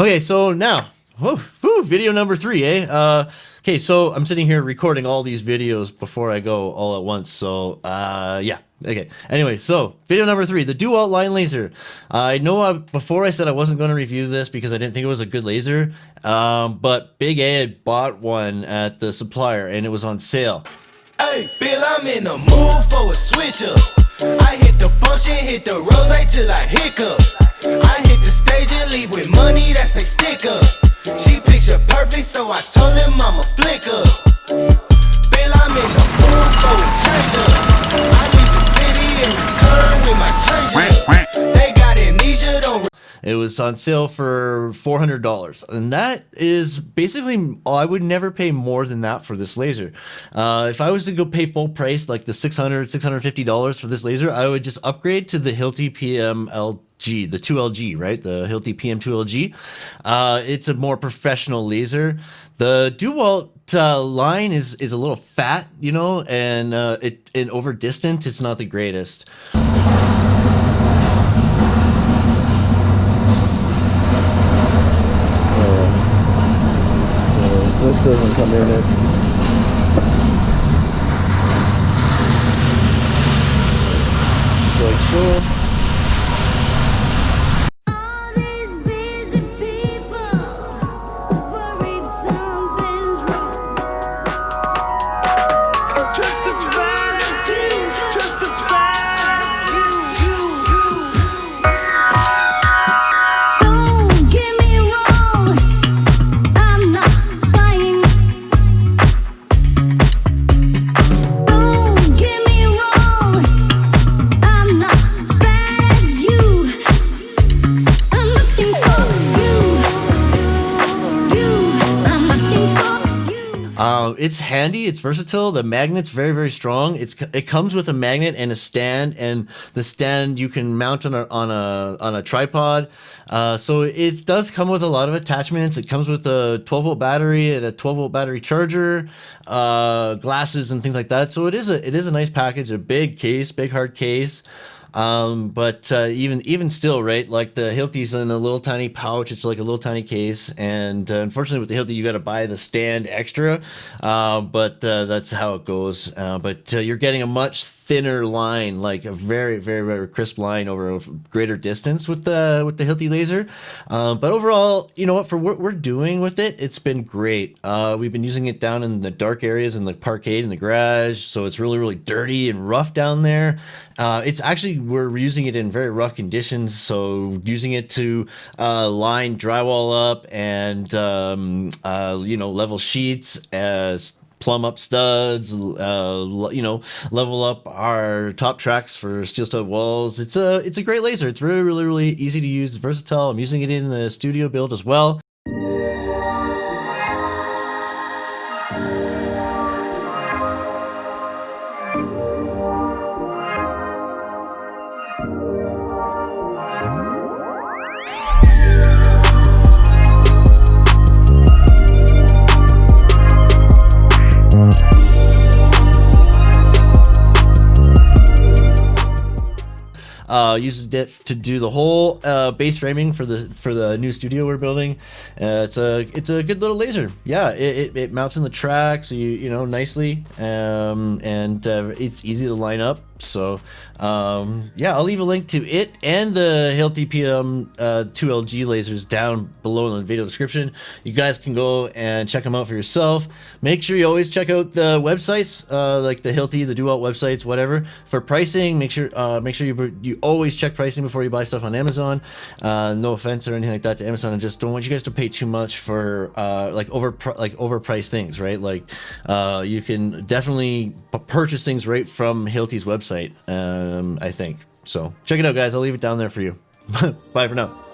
Okay, so now, whew, whew, video number three, eh? Uh, okay, so I'm sitting here recording all these videos before I go all at once. So, uh, yeah. Okay. Anyway, so video number three, the DeWalt line laser. I know I, before I said I wasn't going to review this because I didn't think it was a good laser, um, but Big A had bought one at the supplier and it was on sale. Hey, Bill, I'm in the mood for a switch up. I hit the function, hit the rose till I hiccup. Told him I'm a flicker. I'm in the for. I leave the city and return with my. They got amnesia, don't it was on sale for $400. And that is basically, I would never pay more than that for this laser. Uh, if I was to go pay full price, like the $600, $650 for this laser, I would just upgrade to the Hilti PML G, the 2LG, right? The Hilti PM2LG. Uh, it's a more professional laser. The DeWalt uh, line is is a little fat, you know, and uh, it and over distance, it's not the greatest. this doesn't come in it. like so. It's handy. It's versatile. The magnet's very, very strong. It's it comes with a magnet and a stand, and the stand you can mount on a on a on a tripod. Uh, so it does come with a lot of attachments. It comes with a 12 volt battery and a 12 volt battery charger, uh, glasses and things like that. So it is a it is a nice package. A big case, big hard case. Um, but uh, even even still, right? Like the Hilti's in a little tiny pouch. It's like a little tiny case, and uh, unfortunately with the Hilti, you got to buy the stand extra. Uh, but uh, that's how it goes. Uh, but uh, you're getting a much thinner line, like a very, very, very crisp line over a greater distance with the with the Hilti laser. Um, but overall, you know what? For what we're doing with it, it's been great. Uh, we've been using it down in the dark areas in the parkade in the garage, so it's really, really dirty and rough down there. Uh, it's actually we're using it in very rough conditions, so using it to uh, line drywall up and um, uh, you know level sheets as plumb up studs, uh, you know, level up our top tracks for steel stud walls. It's a it's a great laser. It's really really really easy to use. It's versatile. I'm using it in the studio build as well. Uh, uses it to do the whole uh, base framing for the for the new studio we're building. Uh, it's a it's a good little laser. Yeah, it, it, it, mounts in the track so you you know nicely, um, and uh, it's easy to line up. So um, yeah, I'll leave a link to it and the Hilti PM uh, 2LG lasers down below in the video description. You guys can go and check them out for yourself. Make sure you always check out the websites, uh, like the Hilti, the DeWalt websites, whatever. For pricing, make sure uh, make sure you you always check pricing before you buy stuff on Amazon. Uh, no offense or anything like that to Amazon. I just don't want you guys to pay too much for uh, like over like overpriced things, right? Like uh, you can definitely purchase things right from Hilti's website website, um, I think. So check it out, guys. I'll leave it down there for you. Bye for now.